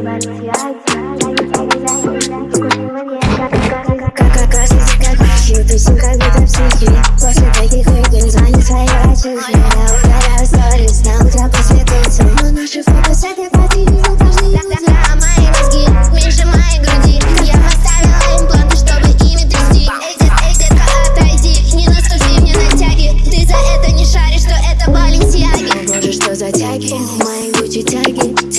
Юзер мои гучи тяги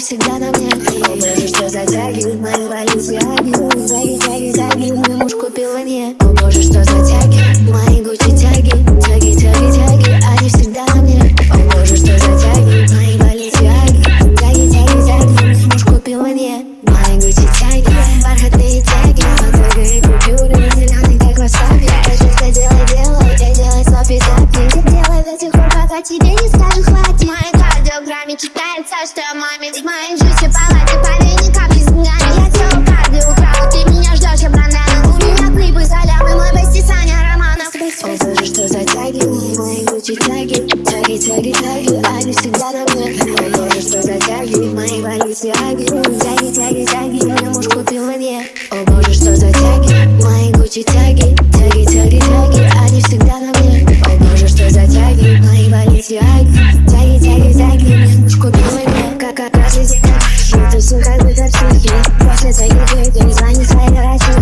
всегда на мне О боже, что за тяги, мои Баленсиаги Тяги, тяги, тяги, мой муж купил мне О боже, что за тяги, мои гучи тяги Тяги, тяги, тяги, они всегда мне. О боже, что за мои Баленсиаги Тяги, тяги, тяги, мой муж купил мне Мои гучи тяги, бархатные тяги. И купюры, зеленый как васаби Просто делай, делай, и делай слопи запи Делай до тех пор, пока тебе не скажут хватит В моей кардиограмме читается, что я маме В моей жизни палате, поверь, ни капли с деньгами Я украл, ты меня ждешь, я брандану У меня клипы за лямы, мой бести Саня Романов. О боже, что за тяги, мои гучи тяги. Тяги, тяги, тяги, они всегда на мне. О боже, что за тяги, мои Баленсиаги Тяги, тяги, тяги, мой муж купил мне. О боже, что за тяги, мои гучи тяги Хочется идти, ты не звони своей родителям